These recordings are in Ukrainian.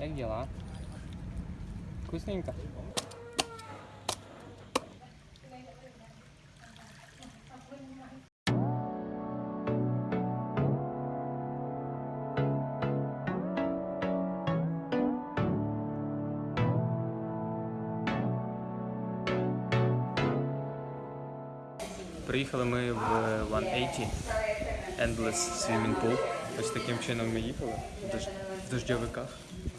Як діла? Вкусненько? Приїхали ми в 180 Endless Swimming Pool. Ось таким чином ми їхали в, дож... в дождьовиках,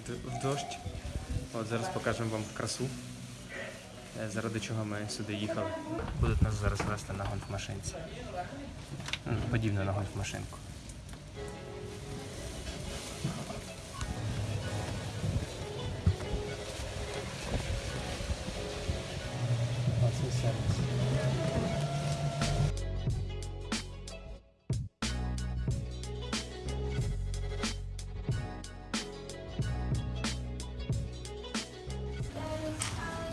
в, дощ. От зараз покажемо вам красу, е, заради чого ми сюди їхали. Будуть нас зараз вести на гольф-машинці. Подібно на гольф-машинку. Оце сервіс.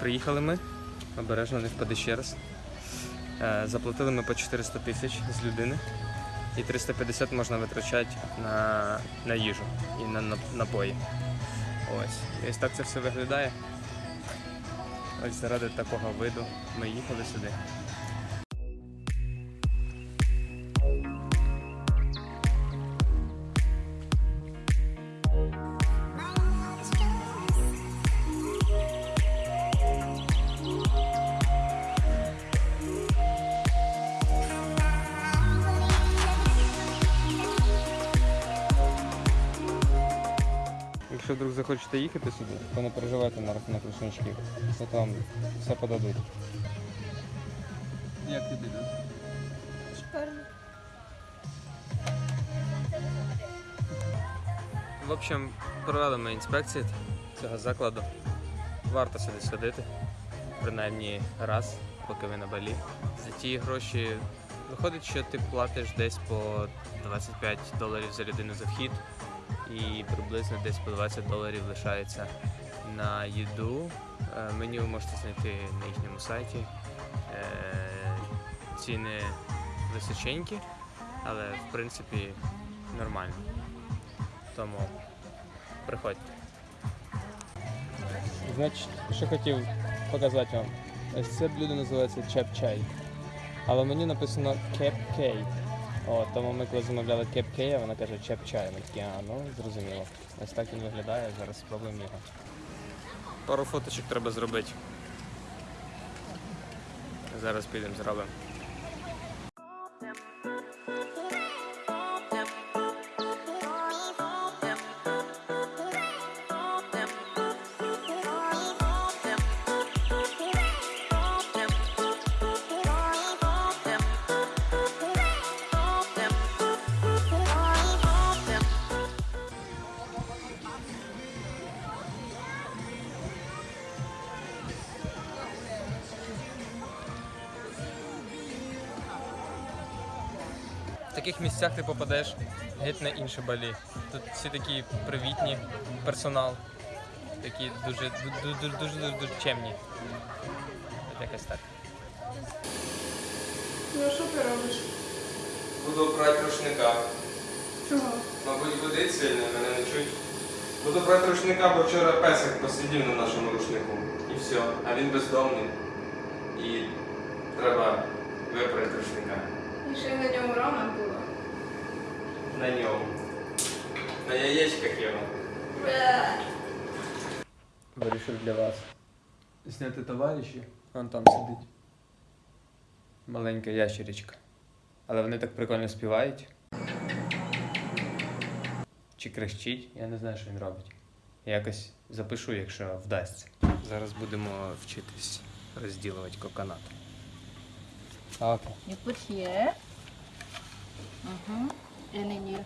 Приїхали ми, обережно не впаде ще раз. Е, Заплатили ми по 400 тисяч з людини. І 350 можна витрачати на, на їжу і на, на напої. Ось. Ось так це все виглядає. Ось заради такого виду ми їхали сюди. Захочете їхати сюди, то не переживайте на рахунок рушничків. Це там все подадуть. Як тобі, так? Шикарно. В общем, провели ми інспекцію цього закладу. Варто сюди сходити, принаймні раз, поки ви на балі. За ті гроші виходить, що ти платиш десь по 25 доларів за людину за вхід, і приблизно десь по 20 доларів лишається на їду. Е, Меню ви можете знайти на їхньому сайті. Е, Ціни височенькі, але в принципі нормально. Тому приходьте. Значить, що хотів показати вам. Це блюдо називається чап-чай. Але в меню написано кеп-кей. О, тому ми коли замовляли кеп-кей, вона каже чеп чай. Ми такі, а, ну зрозуміло. Ось так він виглядає, зараз спробуємо його. Пару фоточок треба зробити. Зараз підемо зробимо. Таких місцях ти попадеш геть на інше балі. Тут всі такі привітні, персонал, такі дуже дуже дуже дуже, дуже, дуже чемні. От Якось так. Ну а що ти робиш? Буду брати рушника. Чого? Мабуть, водить сильно, мене не чуть. Буду брати рушника, бо вчора песик посидів на нашому рушнику. І все. А він бездомний. І треба випрати рушника. І ще на ньому рана була. На ньому. На яєчках його. Вирішив для вас. Зняти товариші. Вон там сидить. Маленька ящеричка. Але вони так прикольно співають. Чи крещить, я не знаю, що він робить. Я якось запишу, якщо вдасться. Зараз будемо вчитись розділувати коконат. Okay. You put here. Uh -huh. And then you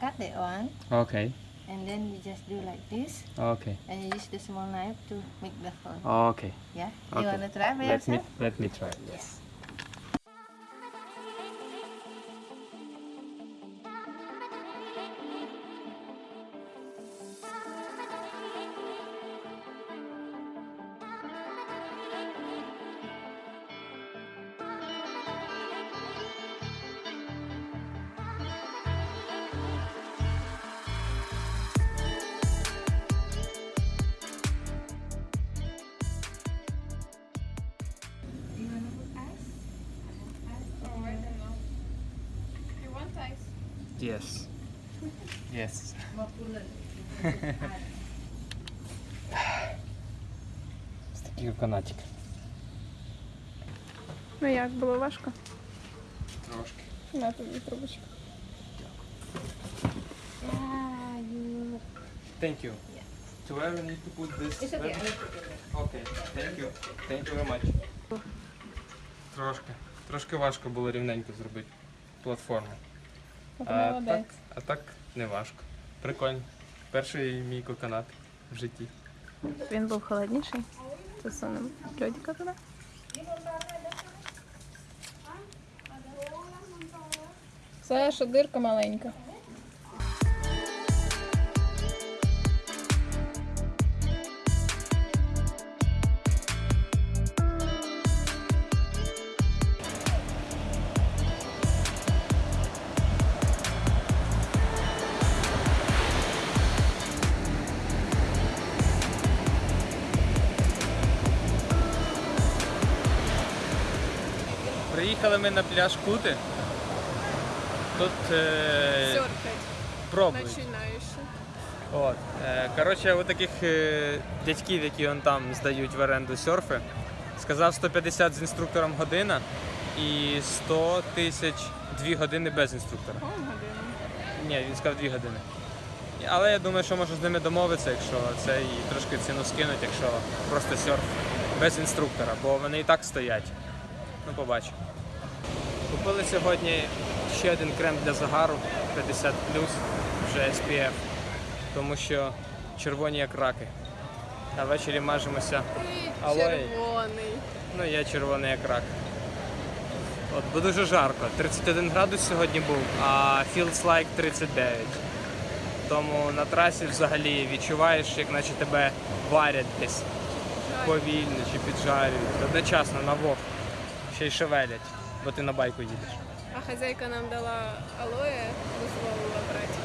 cut that one. Okay. And then you just do like this. Okay. And you use the small knife to make the hole. Okay. Yeah. Okay. You wanna try by let yourself? Me, let me try. Yes. Yes. Yes. Ось такий канатик. Ну як, було важко? Трошки. На тобі трубочку. Thank you. Do I ever need to put this? It's okay. Okay, thank you. Thank you very much. Трошки. Трошки важко було рівненько зробити платформу. А так, а так не важко. Прикольно. Перший мій коконат в житті. Він був холодніший. Засунемо льодика туди. Це що дирка маленька. Приїхали ми на пляж Кути. Тут е, пробують. Починаєш. От. Е, коротше, у таких е, дядьків, які он там здають в оренду серфи, сказав 150 з інструктором година і 100 тисяч 2 години без інструктора. Ні, він сказав 2 години. Але я думаю, що можу з ними домовитися, якщо це і трошки ціну скинуть, якщо просто серф без інструктора, бо вони і так стоять. Ну, побачимо. Купили сьогодні ще один крем для загару 50 вже SPF, тому що червоні як раки. А ввечері мажемося. Алоє. Червоний. Ну, я червоний як рак. От, бо дуже жарко. 31 градус сьогодні був, а feels like 39. Тому на трасі взагалі відчуваєш, як наче тебе варять десь повільно чи піджарюють. Одночасно на вог. Ще й шевелять, бо ти на байку їдеш. А хазяйка нам дала алоє, дозволила брати.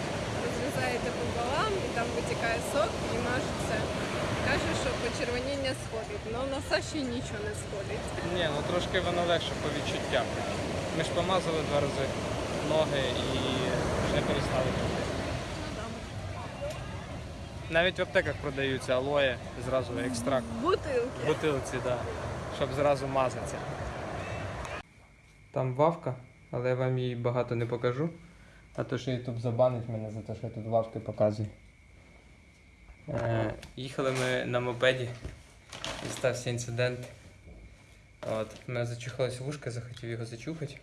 Розрізаєте пополам і там витікає сок і мажеться. Каже, що почервоніння сходить, але на Саші нічого не сходить. Ні, ну трошки воно легше по відчуттям. Ми ж помазали два рази ноги і вже перестали пити. Навіть в аптеках продаються алоє, зразу екстракт. Бутилки. Бутилці, так. Да, щоб зразу мазатися. Там вавка, але я вам її багато не покажу. А то що Ютуб забанить мене за те, що я тут вавки показую. Е, їхали ми на мопеді і стався інцидент. От, у мене зачухалось вушко, захотів його зачухати.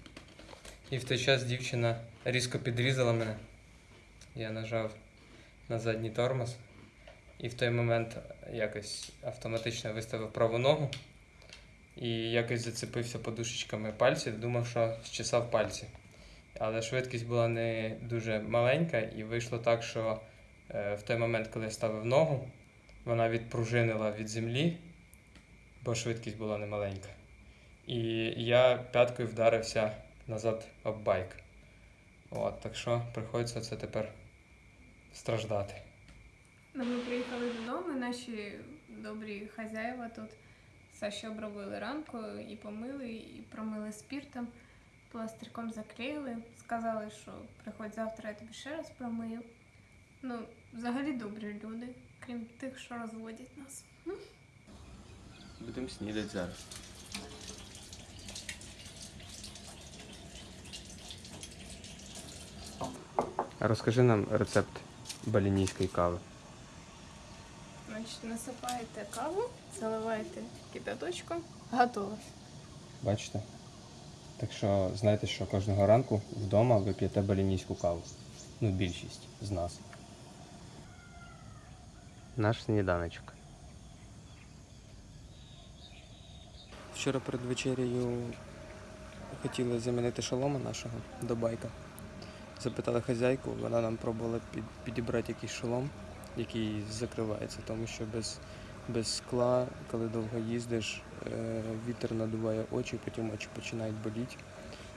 І в той час дівчина різко підрізала мене. Я нажав на задній тормоз. І в той момент якось автоматично виставив праву ногу і якось зацепився подушечками пальців, думав, що зчесав пальці. Але швидкість була не дуже маленька, і вийшло так, що е, в той момент, коли я ставив ногу, вона відпружинила від землі, бо швидкість була немаленька. І я п'яткою вдарився назад об байк. От, так що приходиться це тепер страждати. Ми приїхали додому, наші добрі хазяїва тут Саші обробили ранку і помили, і промили спіртом, пластирком заклеїли. Сказали, що приходь завтра, я тобі ще раз промию. Ну, взагалі добрі люди, крім тих, що розводять нас. Будемо снідати зараз. Розкажи нам рецепт балінійської кави. Значить, насипаєте каву, заливаєте кипяточком, готово. Бачите? Так що знайте, що кожного ранку вдома ви п'єте балінійську каву. Ну, більшість з нас. Наш сніданочок. Вчора перед вечерею хотіли замінити шолома нашого до байка. Запитали хазяйку, вона нам пробувала підібрати якийсь шолом, який закривається, тому що без, без скла, коли довго їздиш, е, вітер надуває очі, потім очі починають боліти.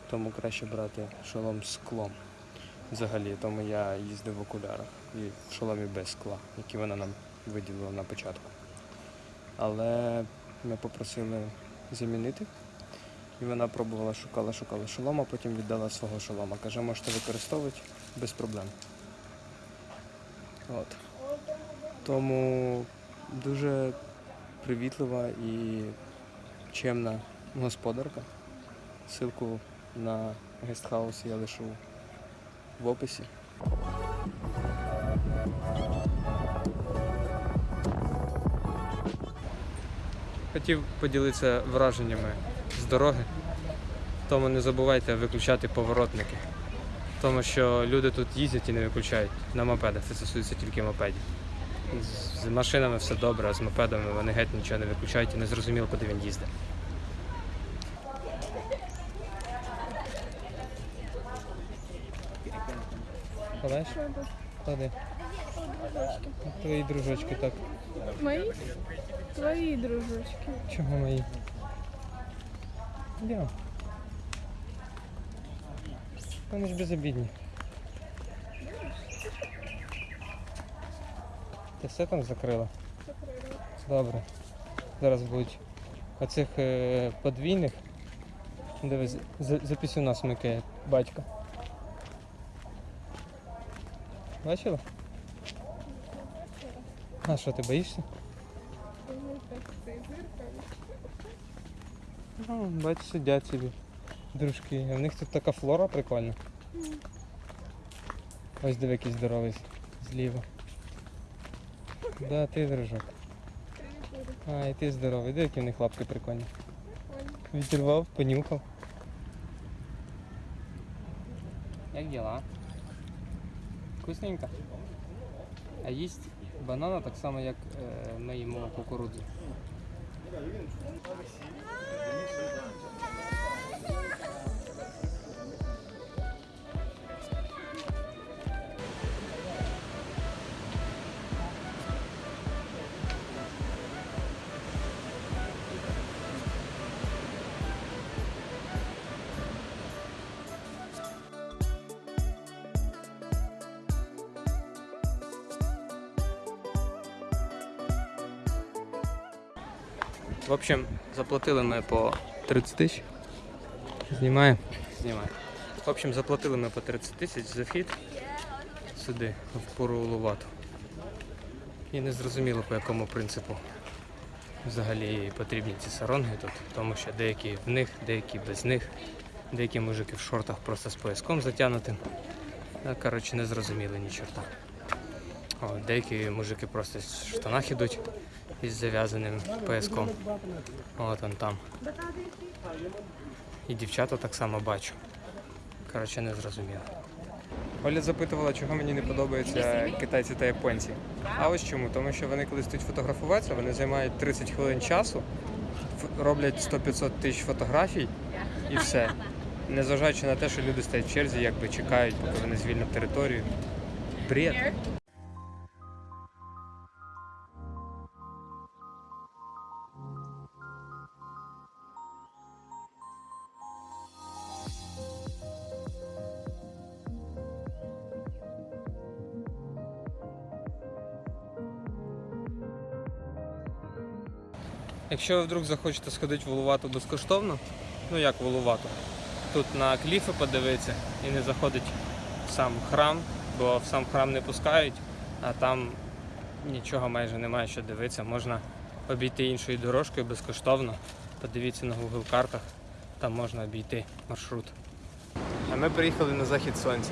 Тому краще брати шолом з склом. Взагалі, тому я їздив в окулярах і в шоломі без скла, які вона нам виділила на початку. Але ми попросили замінити. І вона пробувала, шукала, шукала шолома, потім віддала свого шолома. Каже, можете використовувати, без проблем. От. Тому дуже привітлива і чемна господарка. Ссылку на гестхаус я лишу в описі. Хотів поділитися враженнями з дороги. Тому не забувайте виключати поворотники. Тому що люди тут їздять і не виключають на мопедах. Це стосується тільки мопедів. З- машинами все добре, а з мопедами вони геть нічого не виключають і не зрозуміло, куди він їздить. Кладеш? Клади. Твої дружочки так. Мої? Твої дружочки. Чого мої? Йдемо. Вони ж безобідні. Ти все там закрила? Добре. Зараз будуть оцих е, подвійних. Дивись, за, за пісюна смикає батько. Бачила? А що, ти боїшся? Ну, бач, сидять собі. Дружки. А в них тут така флора прикольна. Ось диви якийсь здоровий зліва. Да, ти дружок. А, і ти здоровий. Диви, які в них лапки прикольні. Відірвав, понюхав. Як діла? Вкусненько? А їсть банана так само, як е, ми їмо кукурудзу. В общем, заплатили ми по 30 тисяч. Знімаємо? Знімаємо. В общем, заплатили ми по 30 тисяч за вхід сюди, в пору Лувату. І не зрозуміло по якому принципу взагалі потрібні ці саронги тут, тому що деякі в них, деякі без них, деякі мужики в шортах просто з пояском затягнутим. Ну, Коротше, не зрозуміли ні чорта. О, деякі мужики просто в штанах ідуть із зав'язаним пояском. От он там. І дівчата так само бачу. Коротше, не зрозуміло. Оля запитувала, чого мені не подобаються китайці та японці. А ось чому? Тому що вони коли стають фотографуватися, вони займають 30 хвилин часу, роблять 100-500 тисяч фотографій і все. Незважаючи на те, що люди стоять в черзі, якби чекають, поки вони звільнять територію. Бред. Якщо ви вдруг захочете сходити в Улувату безкоштовно, ну як в Улувату, тут на кліфи подивитися і не заходить в сам храм, бо в сам храм не пускають, а там нічого майже немає що дивитися. Можна обійти іншою дорожкою безкоштовно. Подивіться на Google картах, там можна обійти маршрут. А ми приїхали на захід сонця.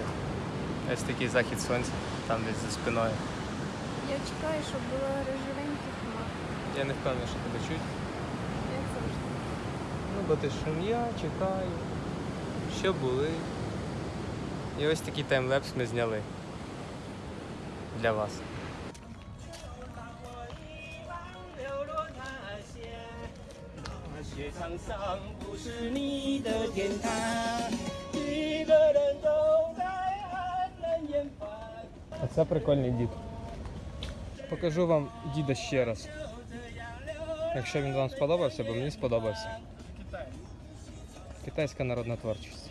Ось такий захід сонця, там десь за спиною. Я чекаю, щоб було рожевеньких хмар. Я не впевнений, що тебе чуть. Ну, бо ти шум'я, чекаю. Що були. І ось такий таймлепс ми зняли для вас. А це прикольний дід. Покажу вам діда ще раз. Якщо він вам сподобався, бо мені сподобався. Китайська народна творчість.